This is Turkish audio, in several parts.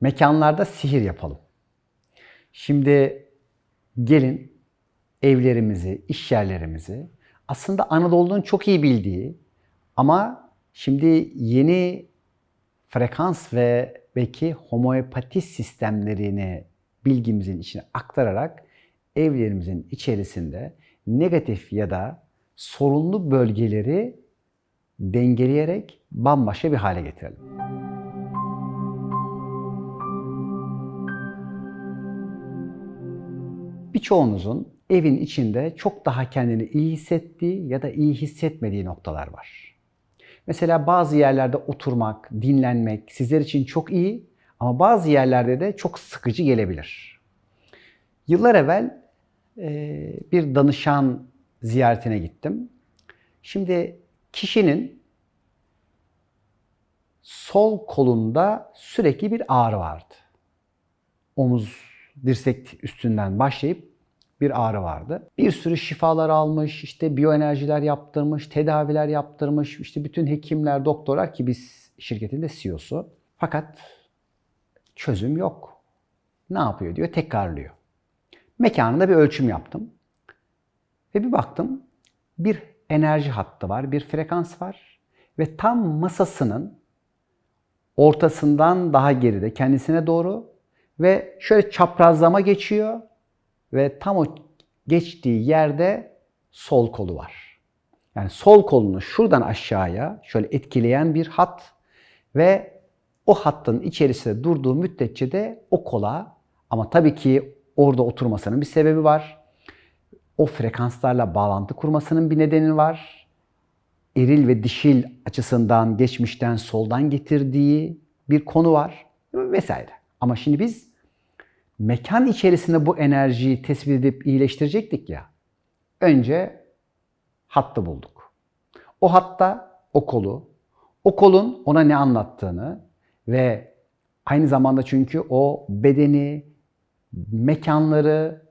Mekanlarda sihir yapalım. Şimdi gelin evlerimizi, iş yerlerimizi aslında Anadolu'nun çok iyi bildiği ama şimdi yeni frekans ve belki homeopati sistemlerini bilgimizin içine aktararak evlerimizin içerisinde negatif ya da sorunlu bölgeleri dengeleyerek bambaşka bir hale getirelim. Birçoğunuzun evin içinde çok daha kendini iyi hissettiği ya da iyi hissetmediği noktalar var. Mesela bazı yerlerde oturmak, dinlenmek sizler için çok iyi ama bazı yerlerde de çok sıkıcı gelebilir. Yıllar evvel bir danışan ziyaretine gittim. Şimdi kişinin sol kolunda sürekli bir ağrı vardı. Omuz, dirsek üstünden başlayıp bir ağrı vardı. Bir sürü şifalar almış, işte biyoenerjiler yaptırmış, tedaviler yaptırmış, işte bütün hekimler, doktorlar ki biz şirketinde CEO'su. Fakat çözüm yok. Ne yapıyor diyor, tekrarlıyor. Mekanında bir ölçüm yaptım. Ve bir baktım, bir enerji hattı var, bir frekans var ve tam masasının ortasından daha geride kendisine doğru ve şöyle çaprazlama geçiyor ve tam o geçtiği yerde sol kolu var. Yani sol kolunu şuradan aşağıya şöyle etkileyen bir hat ve o hattın içerisinde durduğu müddetçe de o kola ama tabii ki orada oturmasının bir sebebi var. O frekanslarla bağlantı kurmasının bir nedeni var. Eril ve dişil açısından geçmişten soldan getirdiği bir konu var vesaire. Ama şimdi biz mekan içerisinde bu enerjiyi tespit edip iyileştirecektik ya. Önce hattı bulduk. O hatta o kolu, o kolun ona ne anlattığını ve aynı zamanda çünkü o bedeni, mekanları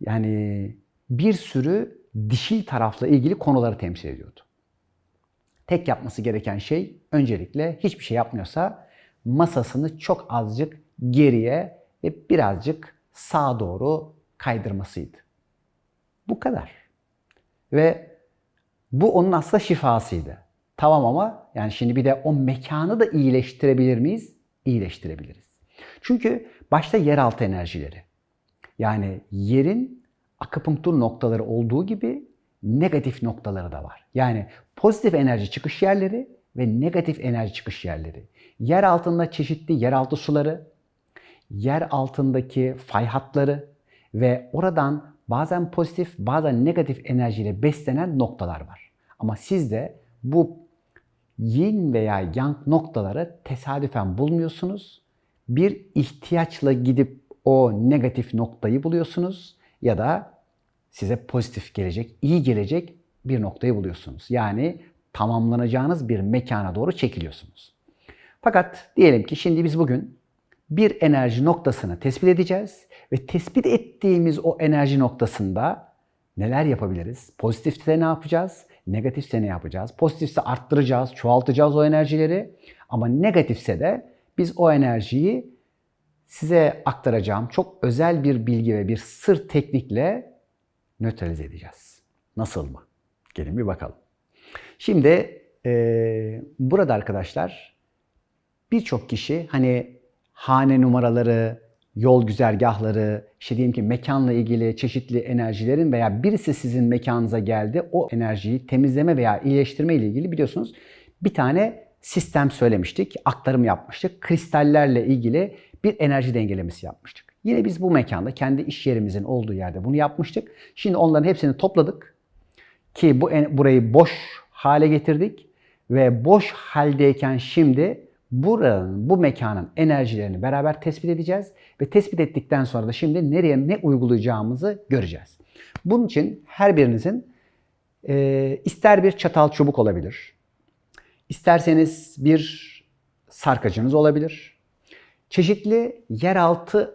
yani bir sürü dişil tarafla ilgili konuları temsil ediyordu. Tek yapması gereken şey öncelikle hiçbir şey yapmıyorsa masasını çok azıcık geriye ve birazcık sağa doğru kaydırmasıydı. Bu kadar. Ve bu onun aslında şifasıydı. Tamam ama yani şimdi bir de o mekanı da iyileştirebilir miyiz? İyileştirebiliriz. Çünkü başta yeraltı enerjileri. Yani yerin akupunktur noktaları olduğu gibi negatif noktaları da var. Yani pozitif enerji çıkış yerleri ve negatif enerji çıkış yerleri. Yer altında çeşitli yeraltı suları, yer altındaki fay hatları ve oradan bazen pozitif bazen negatif enerjiyle beslenen noktalar var. Ama siz de bu yin veya yang noktaları tesadüfen bulmuyorsunuz. Bir ihtiyaçla gidip o negatif noktayı buluyorsunuz ya da size pozitif gelecek, iyi gelecek bir noktayı buluyorsunuz. Yani tamamlanacağınız bir mekana doğru çekiliyorsunuz. Fakat diyelim ki şimdi biz bugün bir enerji noktasını tespit edeceğiz ve tespit ettiğimiz o enerji noktasında neler yapabiliriz? Pozitifse ne yapacağız? Negatifse ne yapacağız? Pozitifse arttıracağız, çoğaltacağız o enerjileri. Ama negatifse de biz o enerjiyi size aktaracağım çok özel bir bilgi ve bir sır teknikle nötralize edeceğiz. Nasıl mı? Gelin bir bakalım. Şimdi e, burada arkadaşlar birçok kişi hani hane numaraları, yol güzergahları, işte diyelim ki mekanla ilgili çeşitli enerjilerin veya birisi sizin mekanınıza geldi, o enerjiyi temizleme veya iyileştirme ile ilgili biliyorsunuz bir tane sistem söylemiştik, aktarım yapmıştık. Kristallerle ilgili bir enerji dengelemesi yapmıştık. Yine biz bu mekanda kendi iş yerimizin olduğu yerde bunu yapmıştık. Şimdi onların hepsini topladık ki bu burayı boş hale getirdik ve boş haldeyken şimdi buranın, bu mekanın enerjilerini beraber tespit edeceğiz ve tespit ettikten sonra da şimdi nereye ne uygulayacağımızı göreceğiz. Bunun için her birinizin e, ister bir çatal çubuk olabilir, isterseniz bir sarkacınız olabilir, çeşitli yeraltı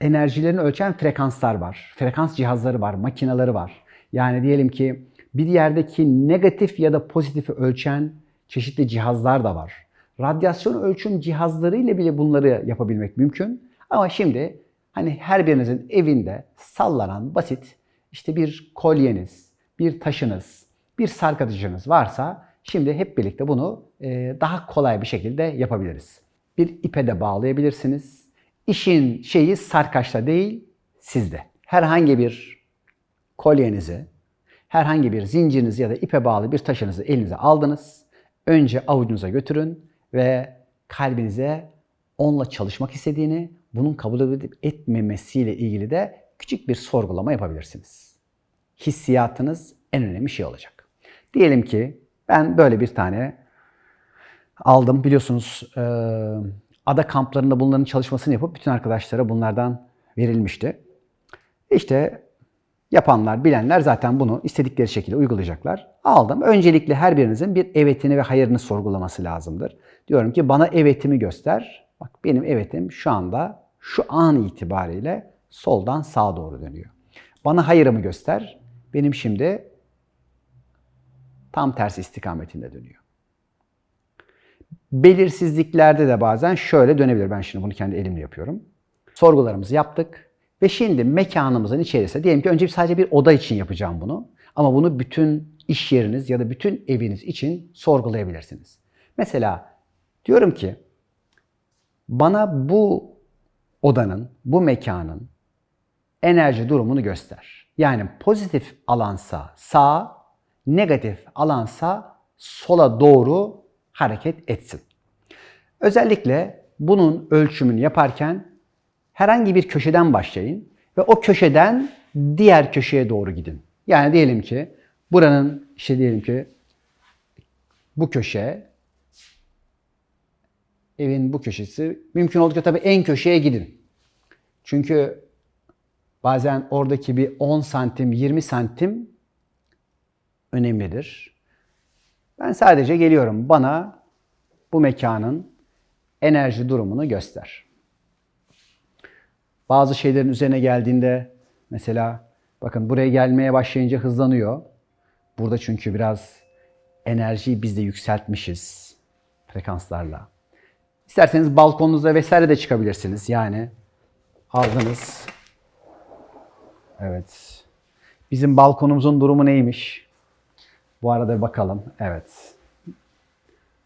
enerjilerini ölçen frekanslar var. Frekans cihazları var, makineleri var. Yani diyelim ki bir yerdeki negatif ya da pozitifi ölçen çeşitli cihazlar da var. Radyasyon ölçüm cihazlarıyla bile bunları yapabilmek mümkün. Ama şimdi hani her birinizin evinde sallanan basit işte bir kolyeniz, bir taşınız, bir sarkatıcınız varsa şimdi hep birlikte bunu e, daha kolay bir şekilde yapabiliriz. Bir ipe de bağlayabilirsiniz. İşin şeyi sarkaçta değil, sizde. Herhangi bir kolyenizi, herhangi bir zincirinizi ya da ipe bağlı bir taşınızı elinize aldınız. Önce avucunuza götürün ve kalbinize onunla çalışmak istediğini, bunun kabul edip etmemesiyle ilgili de küçük bir sorgulama yapabilirsiniz. Hissiyatınız en önemli şey olacak. Diyelim ki ben böyle bir tane aldım. Biliyorsunuz e, ada kamplarında bunların çalışmasını yapıp bütün arkadaşlara bunlardan verilmişti. İşte yapanlar, bilenler zaten bunu istedikleri şekilde uygulayacaklar. Aldım. Öncelikle her birinizin bir evetini ve hayırını sorgulaması lazımdır. Diyorum ki bana evetimi göster. Bak benim evetim şu anda şu an itibariyle soldan sağa doğru dönüyor. Bana hayırımı göster. Benim şimdi tam tersi istikametinde dönüyor. Belirsizliklerde de bazen şöyle dönebilir. Ben şimdi bunu kendi elimle yapıyorum. Sorgularımızı yaptık. Ve şimdi mekanımızın içerisinde diyelim ki önce sadece bir oda için yapacağım bunu. Ama bunu bütün iş yeriniz ya da bütün eviniz için sorgulayabilirsiniz. Mesela diyorum ki bana bu odanın, bu mekanın enerji durumunu göster. Yani pozitif alansa sağa, negatif alansa sola doğru hareket etsin. Özellikle bunun ölçümünü yaparken herhangi bir köşeden başlayın ve o köşeden diğer köşeye doğru gidin. Yani diyelim ki buranın işte diyelim ki bu köşe evin bu köşesi mümkün oldukça tabii en köşeye gidin. Çünkü bazen oradaki bir 10 santim 20 santim önemlidir. Ben sadece geliyorum bana bu mekanın enerji durumunu göster. Bazı şeylerin üzerine geldiğinde mesela bakın buraya gelmeye başlayınca hızlanıyor. Burada çünkü biraz enerjiyi biz de yükseltmişiz frekanslarla. İsterseniz balkonunuzda vesaire de çıkabilirsiniz. Yani aldınız. Evet. Bizim balkonumuzun durumu neymiş? Bu arada bir bakalım. Evet.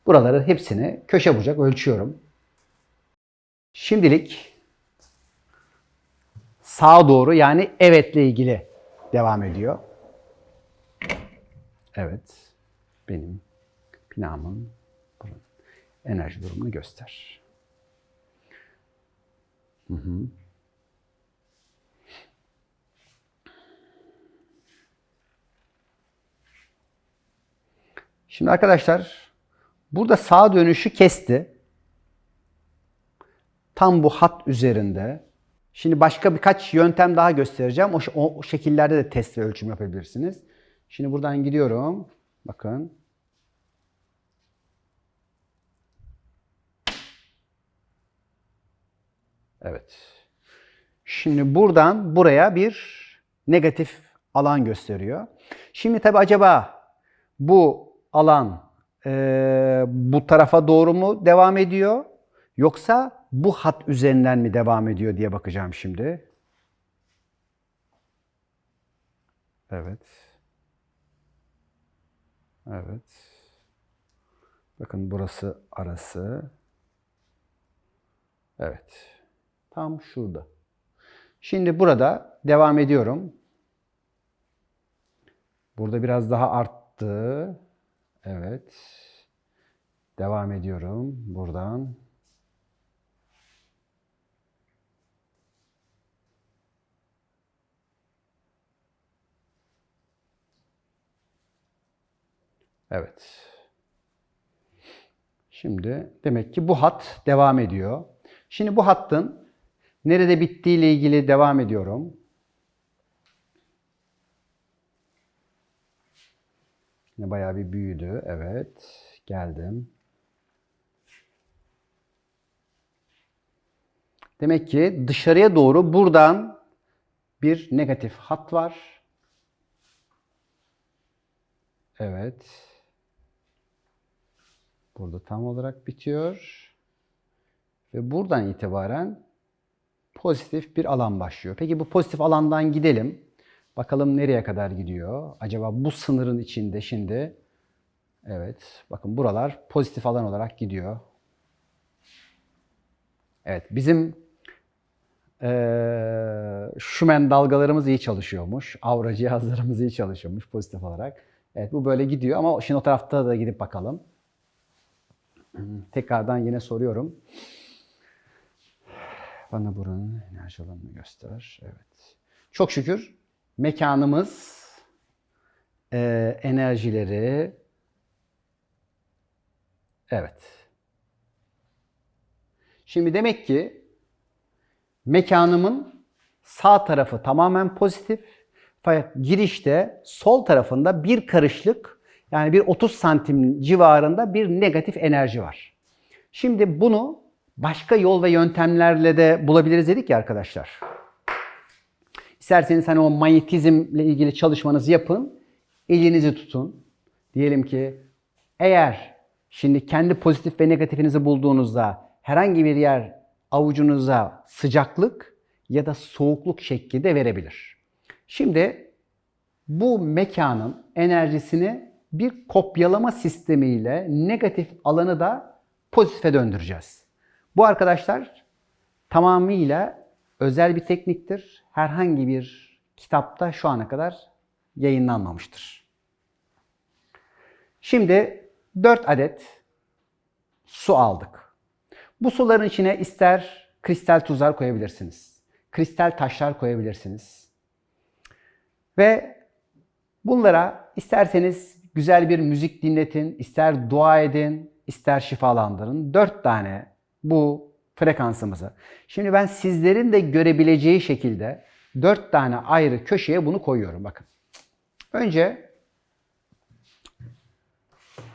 Buraları hepsini köşe bucak ölçüyorum. Şimdilik sağa doğru yani evetle ilgili devam ediyor. Evet. Benim binamın enerji durumunu göster. Hı hı. Şimdi arkadaşlar burada sağ dönüşü kesti. Tam bu hat üzerinde. Şimdi başka birkaç yöntem daha göstereceğim. O, o, şekillerde de test ve ölçüm yapabilirsiniz. Şimdi buradan gidiyorum. Bakın. Evet. Şimdi buradan buraya bir negatif alan gösteriyor. Şimdi tabi acaba bu alan e, bu tarafa doğru mu devam ediyor? Yoksa bu hat üzerinden mi devam ediyor diye bakacağım şimdi. Evet. Evet. Bakın burası arası. Evet. Tam şurada. Şimdi burada devam ediyorum. Burada biraz daha arttı. Evet. Devam ediyorum buradan. Evet. Şimdi demek ki bu hat devam ediyor. Şimdi bu hattın nerede bittiği ile ilgili devam ediyorum. Yine bayağı bir büyüdü. Evet. Geldim. Demek ki dışarıya doğru buradan bir negatif hat var. Evet. Burada tam olarak bitiyor. Ve buradan itibaren pozitif bir alan başlıyor. Peki bu pozitif alandan gidelim. Bakalım nereye kadar gidiyor? Acaba bu sınırın içinde şimdi evet bakın buralar pozitif alan olarak gidiyor. Evet bizim eee Schumann dalgalarımız iyi çalışıyormuş. Aura cihazlarımız iyi çalışıyormuş pozitif olarak. Evet bu böyle gidiyor ama şimdi o tarafta da gidip bakalım. Tekrardan yine soruyorum. Bana buranın enerji alanını göster. Evet. Çok şükür mekanımız eee, enerjileri evet. Şimdi demek ki mekanımın sağ tarafı tamamen pozitif. Girişte sol tarafında bir karışlık yani bir 30 santim civarında bir negatif enerji var. Şimdi bunu başka yol ve yöntemlerle de bulabiliriz dedik ya arkadaşlar. İsterseniz hani o manyetizmle ilgili çalışmanızı yapın. Elinizi tutun. Diyelim ki eğer şimdi kendi pozitif ve negatifinizi bulduğunuzda herhangi bir yer avucunuza sıcaklık ya da soğukluk şeklinde verebilir. Şimdi bu mekanın enerjisini bir kopyalama sistemiyle negatif alanı da pozitife döndüreceğiz. Bu arkadaşlar tamamıyla özel bir tekniktir. Herhangi bir kitapta şu ana kadar yayınlanmamıştır. Şimdi 4 adet su aldık. Bu suların içine ister kristal tuzlar koyabilirsiniz. Kristal taşlar koyabilirsiniz. Ve bunlara isterseniz güzel bir müzik dinletin, ister dua edin, ister şifalandırın. Dört tane bu frekansımızı. Şimdi ben sizlerin de görebileceği şekilde dört tane ayrı köşeye bunu koyuyorum. Bakın. Önce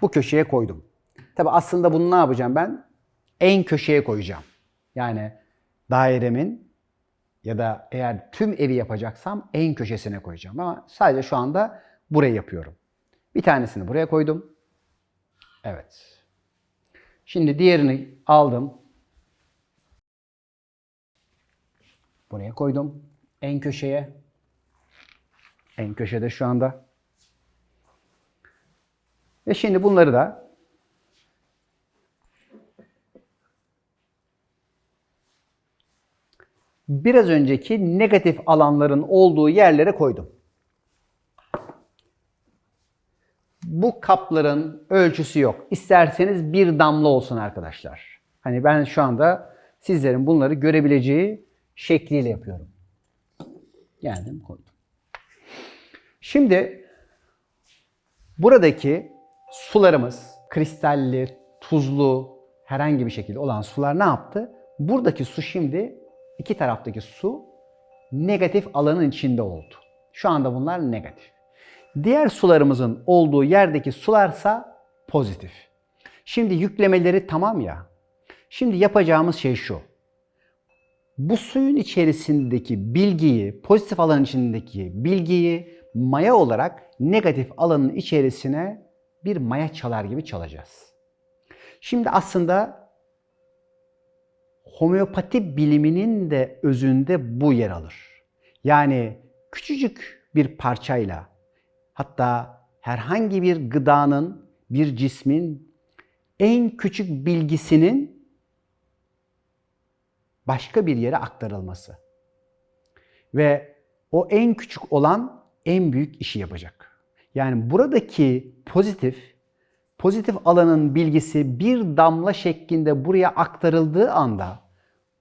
bu köşeye koydum. Tabi aslında bunu ne yapacağım ben? En köşeye koyacağım. Yani dairemin ya da eğer tüm evi yapacaksam en köşesine koyacağım. Ama sadece şu anda buraya yapıyorum. Bir tanesini buraya koydum. Evet. Şimdi diğerini aldım. Buraya koydum. En köşeye. En köşede şu anda. Ve şimdi bunları da biraz önceki negatif alanların olduğu yerlere koydum. Bu kapların ölçüsü yok. İsterseniz bir damla olsun arkadaşlar. Hani ben şu anda sizlerin bunları görebileceği şekliyle yapıyorum. Geldim koydum. Şimdi buradaki sularımız kristalli, tuzlu, herhangi bir şekilde olan sular ne yaptı? Buradaki su şimdi iki taraftaki su negatif alanın içinde oldu. Şu anda bunlar negatif. Diğer sularımızın olduğu yerdeki sularsa pozitif. Şimdi yüklemeleri tamam ya. Şimdi yapacağımız şey şu. Bu suyun içerisindeki bilgiyi, pozitif alanın içindeki bilgiyi maya olarak negatif alanın içerisine bir maya çalar gibi çalacağız. Şimdi aslında homeopati biliminin de özünde bu yer alır. Yani küçücük bir parçayla hatta herhangi bir gıdanın, bir cismin en küçük bilgisinin başka bir yere aktarılması. Ve o en küçük olan en büyük işi yapacak. Yani buradaki pozitif, pozitif alanın bilgisi bir damla şeklinde buraya aktarıldığı anda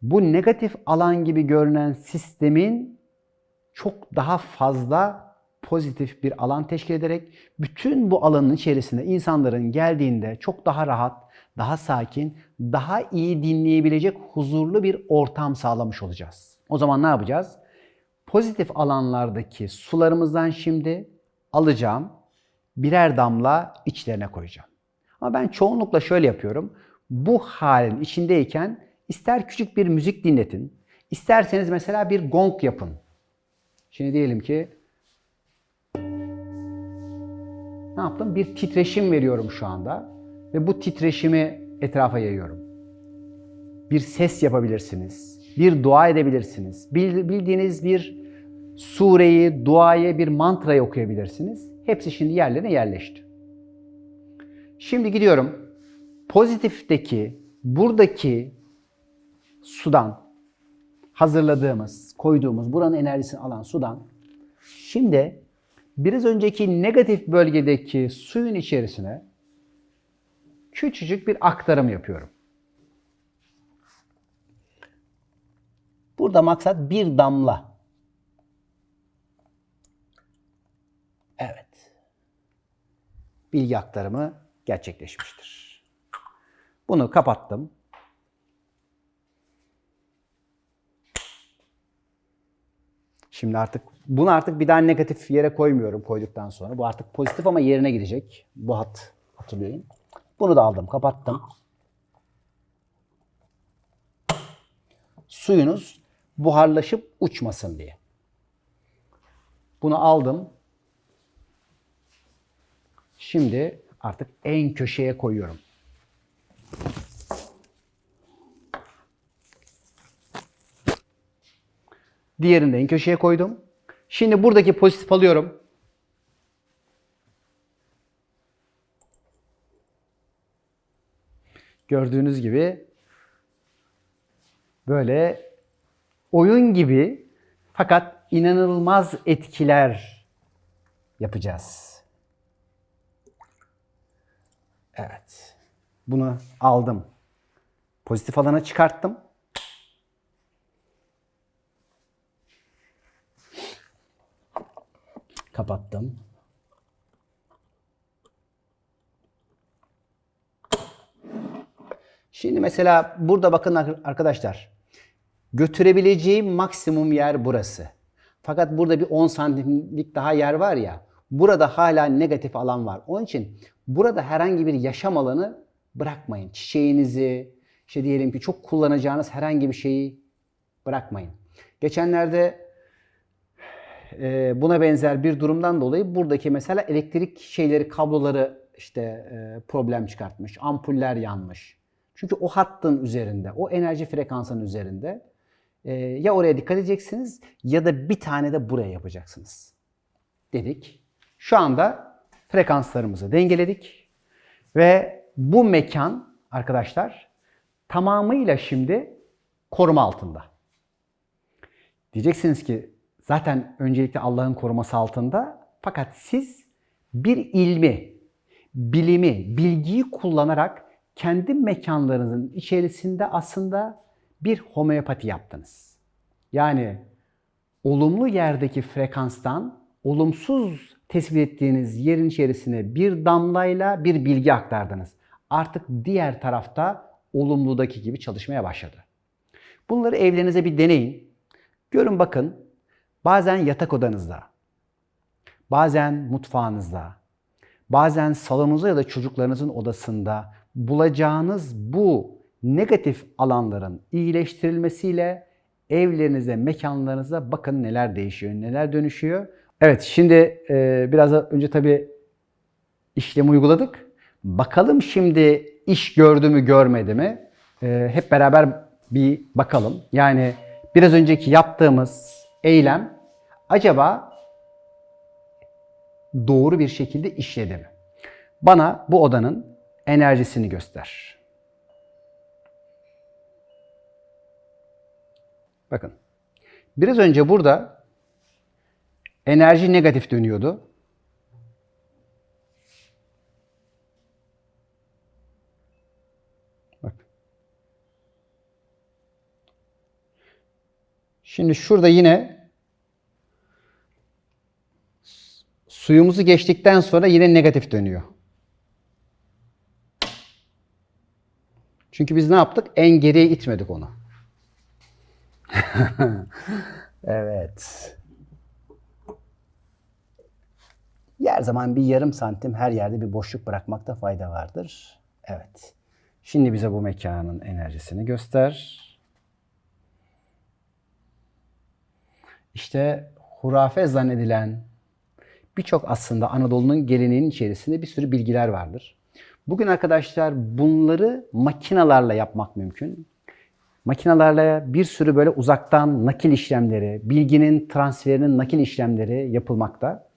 bu negatif alan gibi görünen sistemin çok daha fazla pozitif bir alan teşkil ederek bütün bu alanın içerisinde insanların geldiğinde çok daha rahat, daha sakin, daha iyi dinleyebilecek huzurlu bir ortam sağlamış olacağız. O zaman ne yapacağız? Pozitif alanlardaki sularımızdan şimdi alacağım, birer damla içlerine koyacağım. Ama ben çoğunlukla şöyle yapıyorum. Bu halin içindeyken ister küçük bir müzik dinletin, isterseniz mesela bir gong yapın. Şimdi diyelim ki ne yaptım? Bir titreşim veriyorum şu anda. ve bu titreşimi etrafa yayıyorum. Bir ses yapabilirsiniz, bir dua edebilirsiniz, bil- bildiğiniz bir sureyi, duayı, bir mantrayı okuyabilirsiniz. Hepsi şimdi yerlerine yerleşti. Şimdi gidiyorum. Pozitifteki, buradaki sudan hazırladığımız, koyduğumuz, buranın enerjisini alan sudan şimdi biraz önceki negatif bölgedeki suyun içerisine küçücük bir aktarım yapıyorum. Burada maksat bir damla. Evet. Bilgi aktarımı gerçekleşmiştir. Bunu kapattım. Şimdi artık bunu artık bir daha negatif yere koymuyorum koyduktan sonra. Bu artık pozitif ama yerine gidecek. Bu hat hatırlayın. Bunu da aldım, kapattım. Suyunuz buharlaşıp uçmasın diye. Bunu aldım. Şimdi artık en köşeye koyuyorum. Diğerini de en köşeye koydum. Şimdi buradaki pozitif alıyorum. Gördüğünüz gibi böyle oyun gibi fakat inanılmaz etkiler yapacağız. Evet. Bunu aldım. Pozitif alana çıkarttım. Kapattım. Şimdi mesela burada bakın arkadaşlar. Götürebileceğim maksimum yer burası. Fakat burada bir 10 santimlik daha yer var ya. Burada hala negatif alan var. Onun için burada herhangi bir yaşam alanı bırakmayın. Çiçeğinizi, işte diyelim ki çok kullanacağınız herhangi bir şeyi bırakmayın. Geçenlerde e, buna benzer bir durumdan dolayı buradaki mesela elektrik şeyleri, kabloları işte e, problem çıkartmış. Ampuller yanmış. Çünkü o hattın üzerinde, o enerji frekansının üzerinde e, ya oraya dikkat edeceksiniz ya da bir tane de buraya yapacaksınız. Dedik. Şu anda frekanslarımızı dengeledik ve bu mekan arkadaşlar tamamıyla şimdi koruma altında. Diyeceksiniz ki zaten öncelikle Allah'ın koruması altında fakat siz bir ilmi, bilimi, bilgiyi kullanarak kendi mekanlarınızın içerisinde aslında bir homeopati yaptınız. Yani olumlu yerdeki frekanstan olumsuz tespit ettiğiniz yerin içerisine bir damlayla bir bilgi aktardınız. Artık diğer tarafta olumludaki gibi çalışmaya başladı. Bunları evlerinize bir deneyin. Görün bakın bazen yatak odanızda, bazen mutfağınızda, bazen salonunuzda ya da çocuklarınızın odasında bulacağınız bu negatif alanların iyileştirilmesiyle evlerinize, mekanlarınıza bakın neler değişiyor, neler dönüşüyor. Evet şimdi e, biraz önce tabii işlemi uyguladık. Bakalım şimdi iş gördü mü görmedi mi? E, hep beraber bir bakalım. Yani biraz önceki yaptığımız eylem acaba doğru bir şekilde işledi mi? Bana bu odanın enerjisini göster. Bakın. Biraz önce burada enerji negatif dönüyordu. Şimdi şurada yine suyumuzu geçtikten sonra yine negatif dönüyor. Çünkü biz ne yaptık? En geriye itmedik onu. evet. Her zaman bir yarım santim her yerde bir boşluk bırakmakta fayda vardır. Evet. Şimdi bize bu mekanın enerjisini göster. İşte hurafe zannedilen birçok aslında Anadolu'nun geleneğinin içerisinde bir sürü bilgiler vardır. Bugün arkadaşlar bunları makinalarla yapmak mümkün. Makinalarla bir sürü böyle uzaktan nakil işlemleri, bilginin transferinin nakil işlemleri yapılmakta.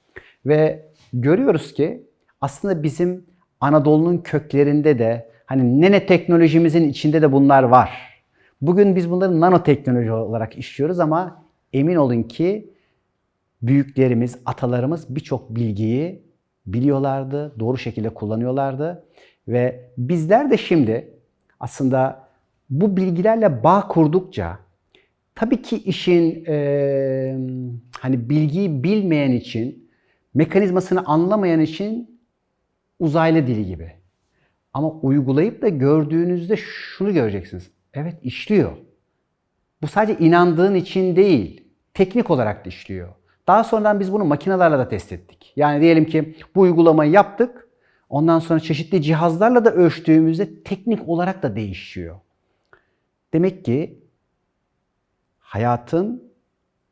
Ve görüyoruz ki aslında bizim Anadolu'nun köklerinde de hani nene teknolojimizin içinde de bunlar var. Bugün biz bunları nanoteknoloji olarak işliyoruz ama emin olun ki büyüklerimiz, atalarımız birçok bilgiyi biliyorlardı, doğru şekilde kullanıyorlardı ve bizler de şimdi aslında bu bilgilerle bağ kurdukça tabii ki işin e, hani bilgiyi bilmeyen için, mekanizmasını anlamayan için uzaylı dili gibi. Ama uygulayıp da gördüğünüzde şunu göreceksiniz. Evet işliyor. Bu sadece inandığın için değil, teknik olarak da işliyor. Daha sonradan biz bunu makinelerle de test ettik. Yani diyelim ki bu uygulamayı yaptık. Ondan sonra çeşitli cihazlarla da ölçtüğümüzde teknik olarak da değişiyor. Demek ki hayatın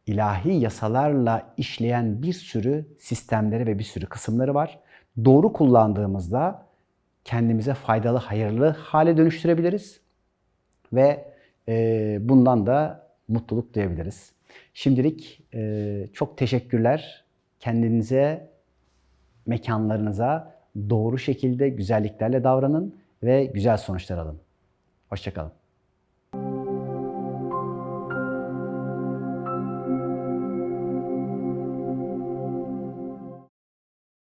ilahi yasalarla işleyen bir sürü sistemleri ve bir sürü kısımları var. Doğru kullandığımızda kendimize faydalı, hayırlı hale dönüştürebiliriz ve bundan da mutluluk duyabiliriz. Şimdilik e, çok teşekkürler. Kendinize, mekanlarınıza doğru şekilde güzelliklerle davranın ve güzel sonuçlar alın. Hoşçakalın.